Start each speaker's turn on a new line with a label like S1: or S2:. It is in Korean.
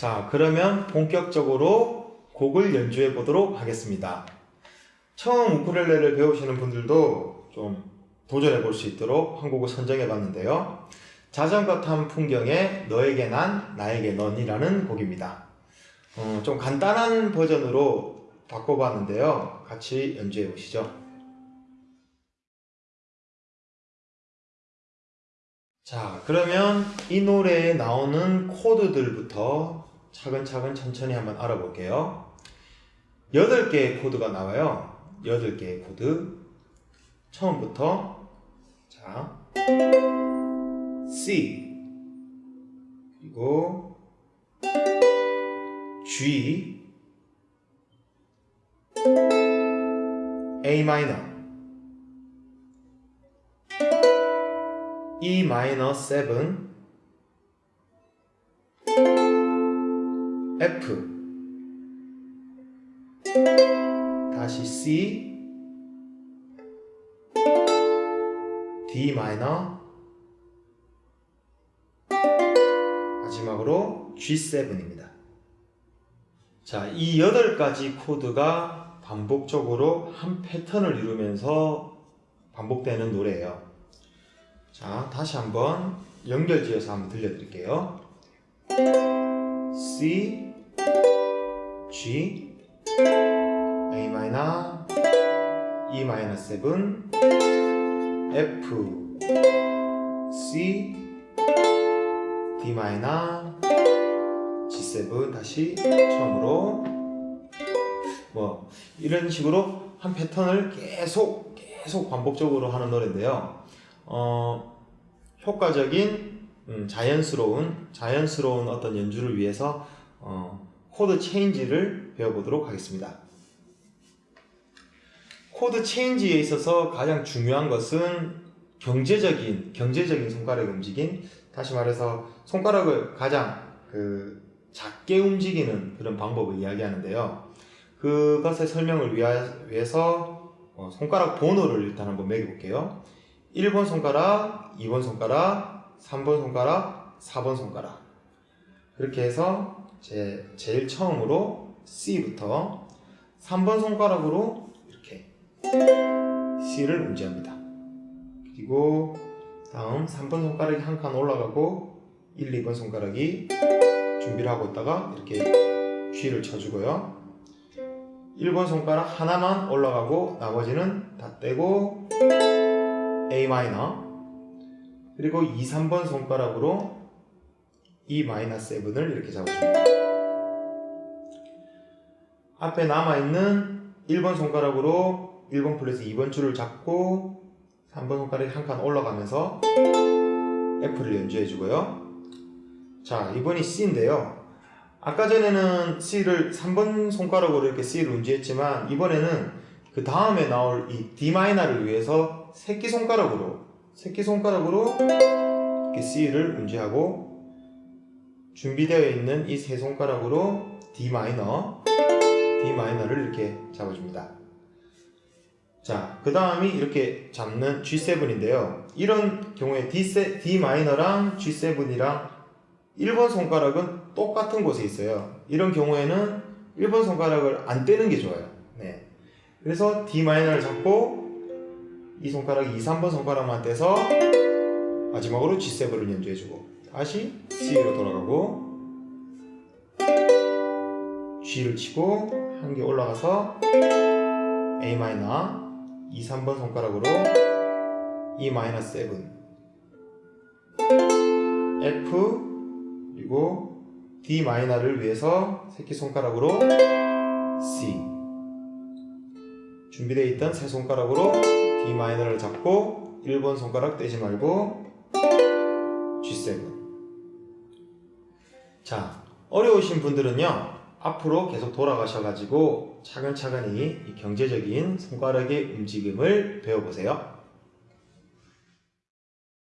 S1: 자, 그러면 본격적으로 곡을 연주해 보도록 하겠습니다. 처음 우쿨렐레를 배우시는 분들도 좀 도전해 볼 수 있도록 한 곡을 선정해 봤는데요. 자전거 탄 풍경에 너에게 난 나에게 넌 이라는 곡입니다. 어, 좀 간단한 버전으로 바꿔봤는데요. 같이 연주해 보시죠. 자, 그러면 이 노래에 나오는 코드들부터 차근차근 천천히 한번 알아볼게요. 8개의 코드가 나와요. 8개의 코드. 처음부터 자 C 그리고 G A minor E 마이너 7 F 다시 C D 마이너 마지막으로 G7입니다. 자, 이 8가지 코드가 반복적으로 한 패턴을 이루면서 반복되는 노래예요. 자, 다시 한번 연결지어서 한번 들려드릴게요. C, A 마이너, E 마이너 7, F, C, D 마이너, G7 다시 처음으로. 뭐 이런 식으로 한 패턴을 계속 계속 반복적으로 하는 노래인데요. 어, 효과적인 음, 자연스러운 자연스러운 어떤 연주를 위해서 어, 코드 change를 배워보도록 하겠습니다. 코드 change에 있어서 가장 중요한 것은 경제적인 경제적인 손가락 움직임. 다시 말해서 손가락을 가장 그 작게 움직이는 그런 방법을 이야기하는데요. 그것의 설명을 위해서 어, 손가락 번호를 일단 한번 매겨볼게요. 1번 손가락, 2번 손가락, 3번 손가락, 4번 손가락 그렇게 해서 제, 제일 처음으로 C부터 3번 손가락으로 이렇게 C를 운지합니다. 그리고 다음 3번 손가락이 한 칸 올라가고 1, 2번 손가락이 준비를 하고 있다가 이렇게 G를 쳐주고요. 1번 손가락 하나만 올라가고 나머지는 다 떼고 A 마이너 그리고 2, 3번 손가락으로 E 마이너 7을 이렇게 잡아줍니다. 앞에 남아있는 1번 손가락으로 1번 플러스 2번 줄을 잡고 3번 손가락이 한 칸 올라가면서 F를 연주해주고요. 자, 이번이 C인데요. 아까 전에는 C를 3번 손가락으로 이렇게 C를 운지했지만 이번에는 그 다음에 나올 이 D 마이너를 위해서 새끼손가락으로 새끼손가락으로 이렇게 C를 운지하고 준비되어 있는 이 세 손가락으로 D 마이너 D 마이너를 이렇게 잡아줍니다. 자, 그 다음이 이렇게 잡는 G7인데요. 이런 경우에 D, D 마이너랑 G7이랑 1번 손가락은 똑같은 곳에 있어요. 이런 경우에는 1번 손가락을 안 떼는 게 좋아요. 네. 그래서 D 마이너를 잡고 이 손가락 2, 3번 손가락만 떼서 마지막으로 G7을 연주해주고 다시 C로 돌아가고 G를 치고 한 개 올라가서 A 마이너 2, 3번 손가락으로 E 마이너 7 F 그리고 D 마이너를 위해서 새끼손가락으로 C. 준비되어 있던 세 손가락으로 D 마이너를 잡고 1번 손가락 떼지 말고 G7 자 어려우신 분들은요 앞으로 계속 돌아가셔가지고 차근차근히 이 경제적인 손가락의 움직임을 배워보세요